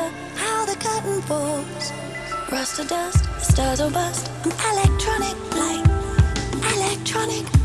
wonder how the curtain falls. Rust or dust, the stars or bust, an electronic light, electronic